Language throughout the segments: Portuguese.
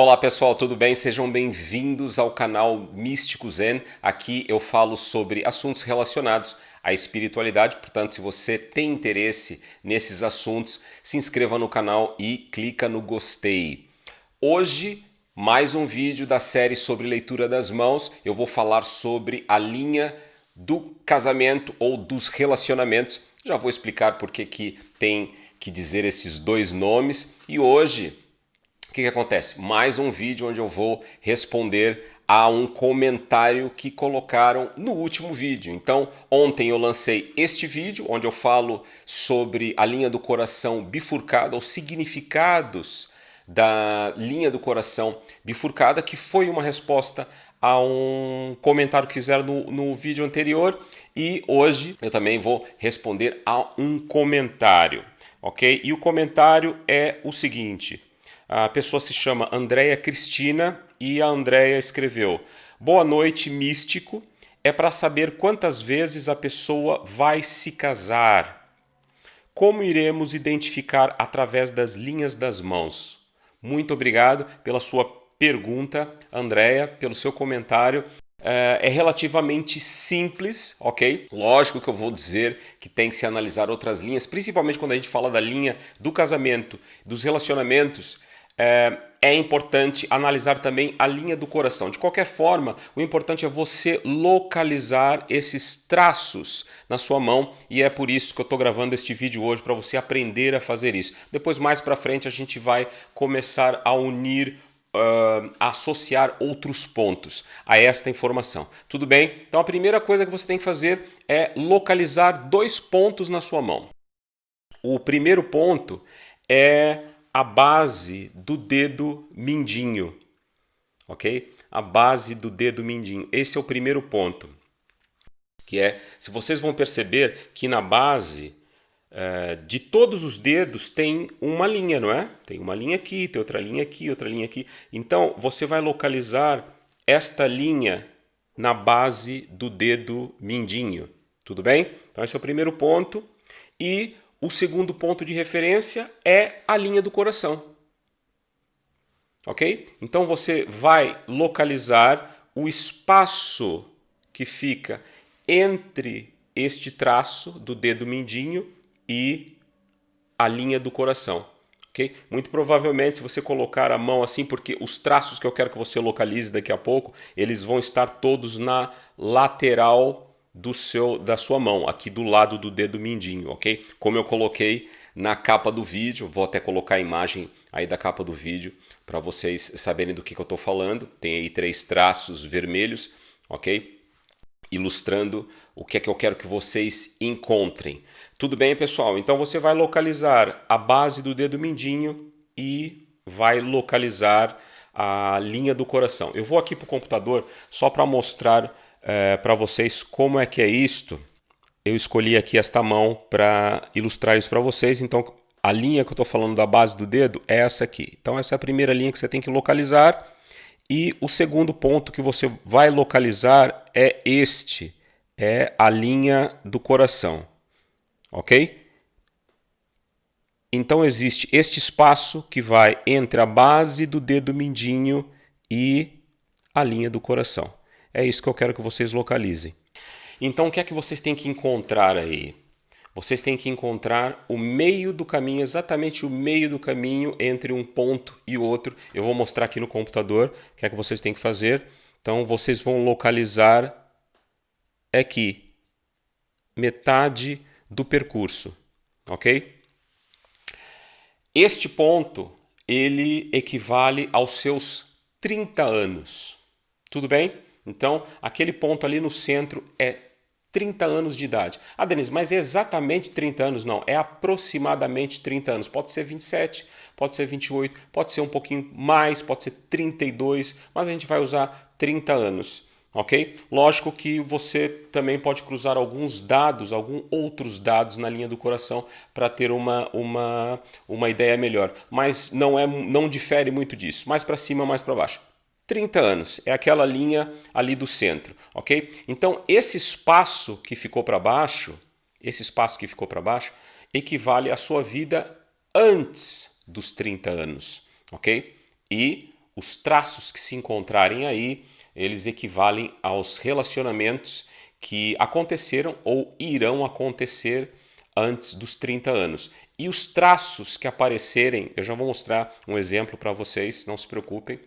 Olá pessoal, tudo bem? Sejam bem-vindos ao canal Místico Zen. Aqui eu falo sobre assuntos relacionados à espiritualidade, portanto, se você tem interesse nesses assuntos, se inscreva no canal e clica no gostei. Hoje, mais um vídeo da série sobre leitura das mãos. Eu vou falar sobre a linha do casamento ou dos relacionamentos. Já vou explicar por que que tem que dizer esses dois nomes e hoje que, que acontece? Mais um vídeo onde eu vou responder a um comentário que colocaram no último vídeo. Então, ontem eu lancei este vídeo onde eu falo sobre a linha do coração bifurcada, os significados da linha do coração bifurcada, que foi uma resposta a um comentário que fizeram no, no vídeo anterior e hoje eu também vou responder a um comentário, ok? E o comentário é o seguinte, a pessoa se chama Andréia Cristina e a Andréia escreveu Boa noite, místico. É para saber quantas vezes a pessoa vai se casar. Como iremos identificar através das linhas das mãos? Muito obrigado pela sua pergunta, Andréia, pelo seu comentário. É, é relativamente simples, ok? Lógico que eu vou dizer que tem que se analisar outras linhas, principalmente quando a gente fala da linha do casamento, dos relacionamentos, é, é importante analisar também a linha do coração. De qualquer forma, o importante é você localizar esses traços na sua mão e é por isso que eu estou gravando este vídeo hoje, para você aprender a fazer isso. Depois, mais para frente, a gente vai começar a unir Uh, associar outros pontos a esta informação. Tudo bem? Então a primeira coisa que você tem que fazer é localizar dois pontos na sua mão. O primeiro ponto é a base do dedo mindinho, ok? A base do dedo mindinho. Esse é o primeiro ponto, que é, se vocês vão perceber que na base é, de todos os dedos tem uma linha, não é? Tem uma linha aqui, tem outra linha aqui, outra linha aqui. Então, você vai localizar esta linha na base do dedo mindinho, tudo bem? Então, esse é o primeiro ponto. E o segundo ponto de referência é a linha do coração. Ok? Então você vai localizar o espaço que fica entre este traço do dedo mindinho e a linha do coração. Okay? Muito provavelmente, se você colocar a mão assim, porque os traços que eu quero que você localize daqui a pouco, eles vão estar todos na lateral do seu, da sua mão, aqui do lado do dedo mindinho, ok? Como eu coloquei na capa do vídeo, vou até colocar a imagem aí da capa do vídeo para vocês saberem do que, que eu estou falando. Tem aí três traços vermelhos, ok? Ilustrando o que é que eu quero que vocês encontrem. Tudo bem, pessoal? Então você vai localizar a base do dedo mindinho e vai localizar a linha do coração. Eu vou aqui para o computador só para mostrar é, para vocês como é que é isto. Eu escolhi aqui esta mão para ilustrar isso para vocês. Então, a linha que eu estou falando da base do dedo é essa aqui. Então, essa é a primeira linha que você tem que localizar. E o segundo ponto que você vai localizar é este. É a linha do coração. Ok? Então, existe este espaço que vai entre a base do dedo mindinho e a linha do coração. É isso que eu quero que vocês localizem. Então, o que é que vocês têm que encontrar aí? Vocês têm que encontrar o meio do caminho, exatamente o meio do caminho entre um ponto e outro. Eu vou mostrar aqui no computador o que é que vocês têm que fazer. Então, vocês vão localizar aqui, metade do percurso, ok? Este ponto, ele equivale aos seus 30 anos, tudo bem? Então, aquele ponto ali no centro é 30 anos de idade. Ah, Denise, mas é exatamente 30 anos? Não, é aproximadamente 30 anos. Pode ser 27, pode ser 28, pode ser um pouquinho mais, pode ser 32, mas a gente vai usar 30 anos. Ok? Lógico que você também pode cruzar alguns dados, alguns outros dados na linha do coração para ter uma, uma, uma ideia melhor. Mas não, é, não difere muito disso. Mais para cima, mais para baixo. 30 anos, é aquela linha ali do centro, ok? Então, esse espaço que ficou para baixo, esse espaço que ficou para baixo, equivale à sua vida antes dos 30 anos, ok? E os traços que se encontrarem aí, eles equivalem aos relacionamentos que aconteceram ou irão acontecer antes dos 30 anos. E os traços que aparecerem, eu já vou mostrar um exemplo para vocês, não se preocupem.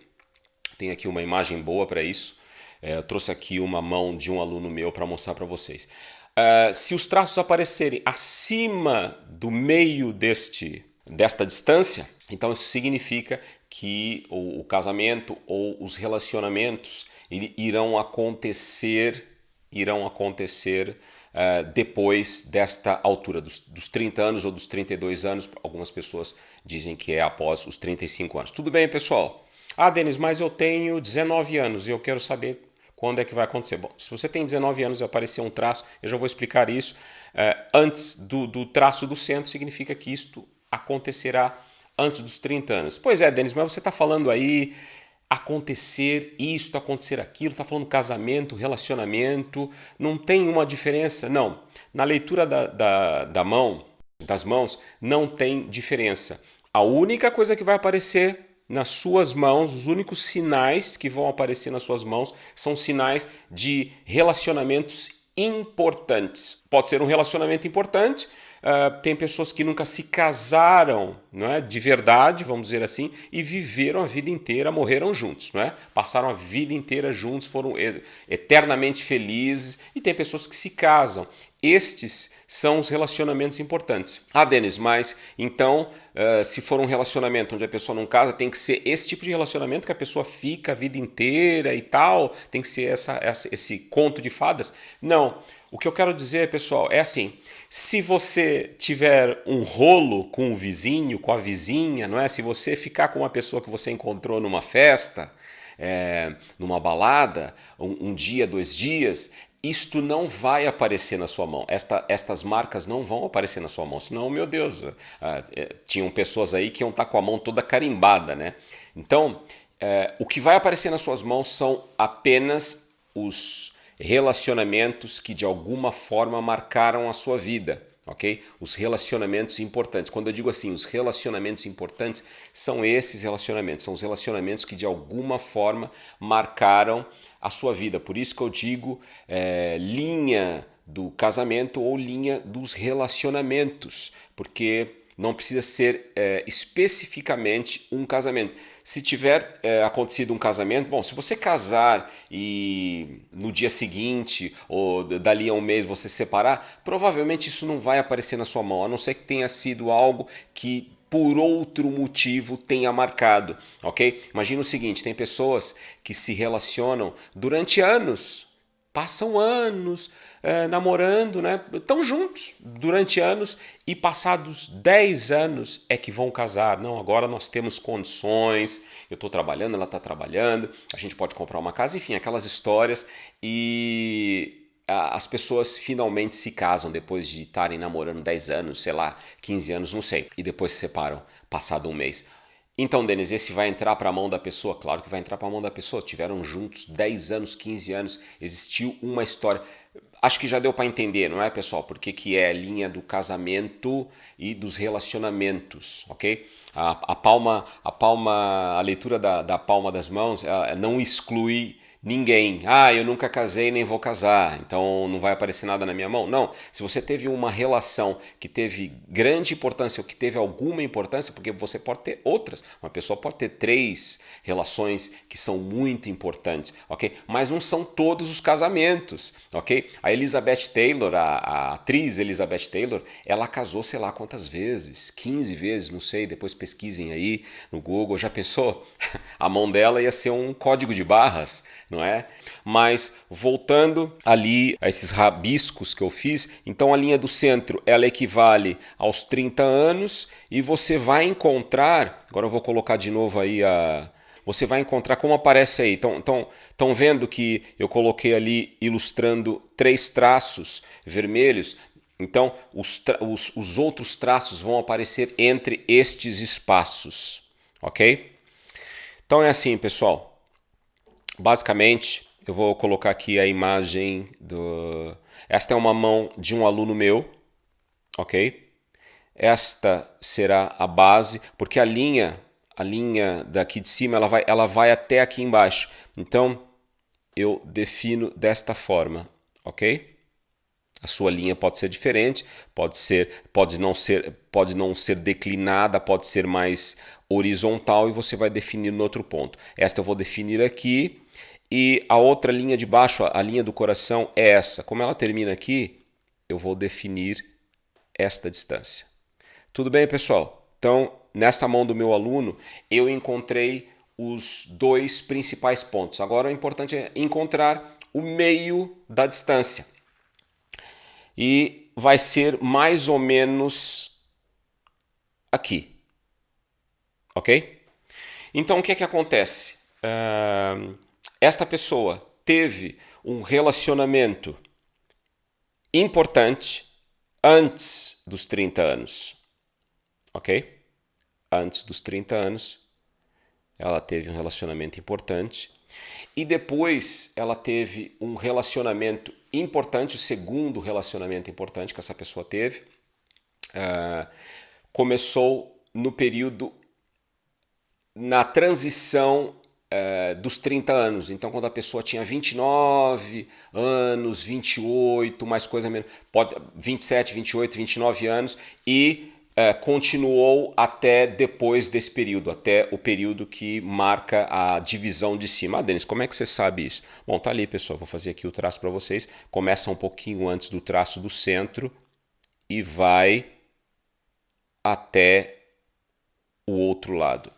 Tem aqui uma imagem boa para isso. É, eu trouxe aqui uma mão de um aluno meu para mostrar para vocês. Uh, se os traços aparecerem acima do meio deste, desta distância, então isso significa que o, o casamento ou os relacionamentos irão acontecer, irão acontecer uh, depois desta altura, dos, dos 30 anos ou dos 32 anos. Algumas pessoas dizem que é após os 35 anos. Tudo bem, pessoal? Ah, Denis, mas eu tenho 19 anos e eu quero saber quando é que vai acontecer. Bom, se você tem 19 anos e aparecer um traço, eu já vou explicar isso. É, antes do, do traço do centro, significa que isto acontecerá antes dos 30 anos. Pois é, Denis, mas você está falando aí acontecer isto, acontecer aquilo, está falando casamento, relacionamento, não tem uma diferença? Não. Na leitura da, da, da mão, das mãos, não tem diferença. A única coisa que vai aparecer nas suas mãos, os únicos sinais que vão aparecer nas suas mãos são sinais de relacionamentos importantes. Pode ser um relacionamento importante, uh, tem pessoas que nunca se casaram não é, de verdade, vamos dizer assim, e viveram a vida inteira, morreram juntos, não é? passaram a vida inteira juntos, foram eternamente felizes, e tem pessoas que se casam. Estes são os relacionamentos importantes. Ah, Denis, mas então, uh, se for um relacionamento onde a pessoa não casa, tem que ser esse tipo de relacionamento que a pessoa fica a vida inteira e tal? Tem que ser essa, essa, esse conto de fadas? Não. O que eu quero dizer, pessoal, é assim, se você tiver um rolo com o vizinho, com a vizinha, não é? Se você ficar com uma pessoa que você encontrou numa festa, é, numa balada, um, um dia, dois dias, isto não vai aparecer na sua mão. Esta, estas marcas não vão aparecer na sua mão. Senão, meu Deus, ah, é, tinham pessoas aí que iam estar com a mão toda carimbada, né? Então, é, o que vai aparecer nas suas mãos são apenas os relacionamentos que de alguma forma marcaram a sua vida ok? Os relacionamentos importantes. Quando eu digo assim, os relacionamentos importantes são esses relacionamentos, são os relacionamentos que de alguma forma marcaram a sua vida. Por isso que eu digo é, linha do casamento ou linha dos relacionamentos, porque não precisa ser é, especificamente um casamento. Se tiver é, acontecido um casamento, bom, se você casar e no dia seguinte ou dali a um mês você se separar, provavelmente isso não vai aparecer na sua mão, a não ser que tenha sido algo que por outro motivo tenha marcado, ok? Imagina o seguinte, tem pessoas que se relacionam durante anos, passam anos é, namorando, né? Estão juntos durante anos e passados 10 anos é que vão casar. Não, agora nós temos condições, eu estou trabalhando, ela está trabalhando, a gente pode comprar uma casa, enfim, aquelas histórias e as pessoas finalmente se casam depois de estarem namorando 10 anos, sei lá, 15 anos, não sei, e depois se separam passado um mês. Então, Denis, esse vai entrar para a mão da pessoa? Claro que vai entrar para a mão da pessoa. Tiveram juntos 10 anos, 15 anos, existiu uma história. Acho que já deu para entender, não é, pessoal? Porque que é a linha do casamento e dos relacionamentos, ok? A, a palma, a palma, a leitura da, da palma das mãos não exclui ninguém. Ah, eu nunca casei nem vou casar, então não vai aparecer nada na minha mão. Não, se você teve uma relação que teve grande importância ou que teve alguma importância, porque você pode ter outras. Uma pessoa pode ter três relações que são muito importantes, ok? Mas não são todos os casamentos, ok? A Elizabeth Taylor, a, a atriz Elizabeth Taylor, ela casou sei lá quantas vezes, 15 vezes, não sei, depois pesquisem aí no Google. Já pensou? A mão dela ia ser um código de barras, não é? Mas voltando ali a esses rabiscos que eu fiz, então a linha do centro ela equivale aos 30 anos e você vai encontrar, agora eu vou colocar de novo aí a você vai encontrar como aparece aí. Estão então, então, vendo que eu coloquei ali ilustrando três traços vermelhos? Então, os, os, os outros traços vão aparecer entre estes espaços, ok? Então é assim, pessoal. Basicamente, eu vou colocar aqui a imagem do... Esta é uma mão de um aluno meu, ok? Esta será a base, porque a linha, a linha daqui de cima ela vai, ela vai até aqui embaixo. Então eu defino desta forma, ok? A sua linha pode ser diferente, pode ser, pode não ser, pode não ser declinada, pode ser mais horizontal e você vai definir no outro ponto. Esta eu vou definir aqui e a outra linha de baixo, a linha do coração é essa. Como ela termina aqui, eu vou definir esta distância. Tudo bem, pessoal? Então, nesta mão do meu aluno, eu encontrei os dois principais pontos. Agora o importante é encontrar o meio da distância e vai ser mais ou menos aqui. Ok? Então o que é que acontece? Uh, esta pessoa teve um relacionamento importante antes dos 30 anos. Ok? Antes dos 30 anos, ela teve um relacionamento importante e depois ela teve um relacionamento importante, o segundo relacionamento importante que essa pessoa teve, uh, começou no período, na transição uh, dos 30 anos. Então, quando a pessoa tinha 29 anos, 28, mais coisa menos, pode, 27, 28, 29 anos e é, continuou até depois desse período, até o período que marca a divisão de cima. Ah, Denis, como é que você sabe isso? Bom, tá ali, pessoal. Vou fazer aqui o traço para vocês. Começa um pouquinho antes do traço do centro e vai até o outro lado.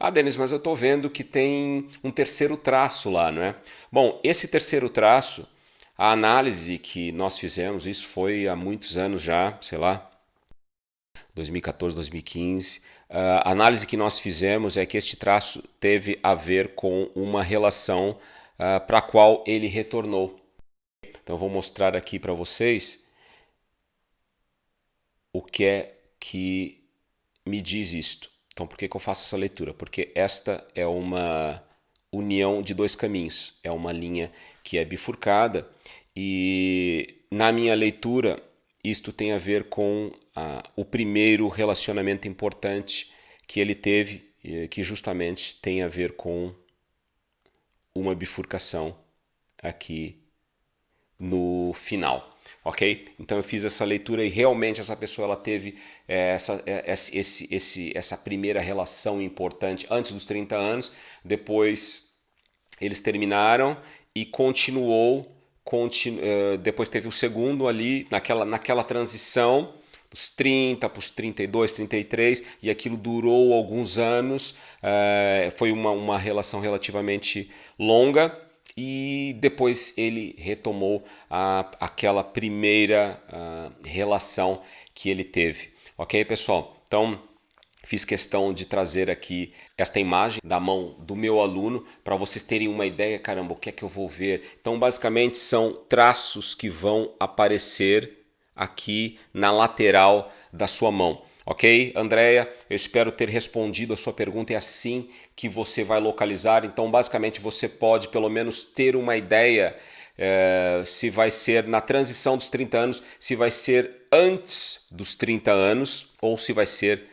Ah, Denis, mas eu estou vendo que tem um terceiro traço lá, não é? Bom, esse terceiro traço, a análise que nós fizemos, isso foi há muitos anos já, sei lá, 2014, 2015. A análise que nós fizemos é que este traço teve a ver com uma relação uh, para a qual ele retornou. Então eu vou mostrar aqui para vocês o que é que me diz isto. Então por que, que eu faço essa leitura? Porque esta é uma união de dois caminhos. É uma linha que é bifurcada e na minha leitura isto tem a ver com ah, o primeiro relacionamento importante que ele teve, que justamente tem a ver com uma bifurcação aqui no final. Ok? Então eu fiz essa leitura e realmente essa pessoa ela teve é, essa, é, esse, esse, essa primeira relação importante antes dos 30 anos, depois eles terminaram e continuou continu, uh, depois teve o segundo ali, naquela, naquela transição, dos 30 para os 32, 33, e aquilo durou alguns anos, uh, foi uma, uma relação relativamente longa, e depois ele retomou a, aquela primeira uh, relação que ele teve. Ok, pessoal? Então, Fiz questão de trazer aqui esta imagem da mão do meu aluno para vocês terem uma ideia, caramba, o que é que eu vou ver? Então, basicamente, são traços que vão aparecer aqui na lateral da sua mão. Ok, Andréia? Eu espero ter respondido a sua pergunta. É assim que você vai localizar. Então, basicamente, você pode pelo menos ter uma ideia é, se vai ser na transição dos 30 anos, se vai ser antes dos 30 anos ou se vai ser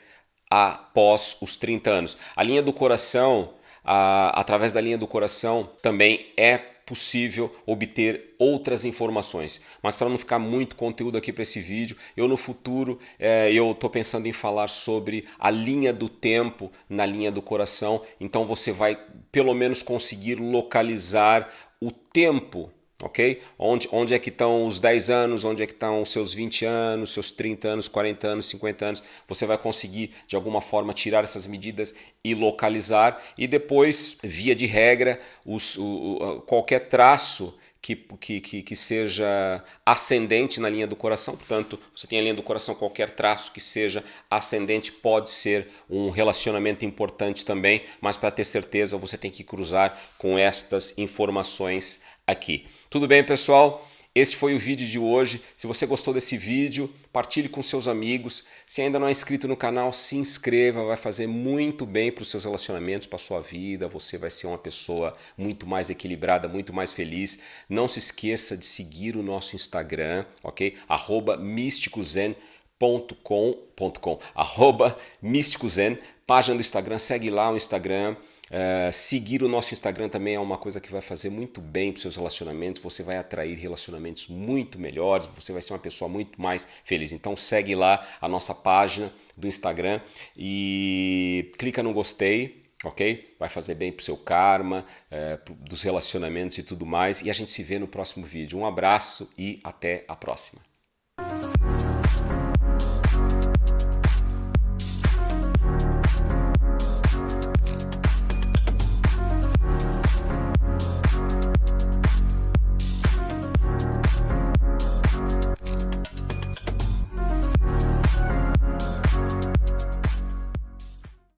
após os 30 anos. A linha do coração, a, através da linha do coração, também é possível obter outras informações. Mas para não ficar muito conteúdo aqui para esse vídeo, eu no futuro é, eu estou pensando em falar sobre a linha do tempo na linha do coração. Então você vai pelo menos conseguir localizar o tempo ok? Onde, onde é que estão os 10 anos, onde é que estão os seus 20 anos, seus 30 anos, 40 anos, 50 anos. Você vai conseguir, de alguma forma, tirar essas medidas e localizar. E depois, via de regra, os, o, qualquer traço que, que, que, seja ascendente na linha do coração, portanto, você tem a linha do coração, qualquer traço que seja ascendente pode ser um relacionamento importante também, mas para ter certeza você tem que cruzar com estas informações aqui. Tudo bem, pessoal? Este foi o vídeo de hoje. Se você gostou desse vídeo, partilhe com seus amigos. Se ainda não é inscrito no canal, se inscreva. Vai fazer muito bem para os seus relacionamentos, para a sua vida. Você vai ser uma pessoa muito mais equilibrada, muito mais feliz. Não se esqueça de seguir o nosso Instagram, ok? Arroba místicozen.com, arroba místicozen, página do Instagram, segue lá o Instagram, uh, seguir o nosso Instagram também é uma coisa que vai fazer muito bem para os seus relacionamentos, você vai atrair relacionamentos muito melhores, você vai ser uma pessoa muito mais feliz. Então segue lá a nossa página do Instagram e clica no gostei, ok? Vai fazer bem para o seu karma, é, dos relacionamentos e tudo mais. E a gente se vê no próximo vídeo. Um abraço e até a próxima.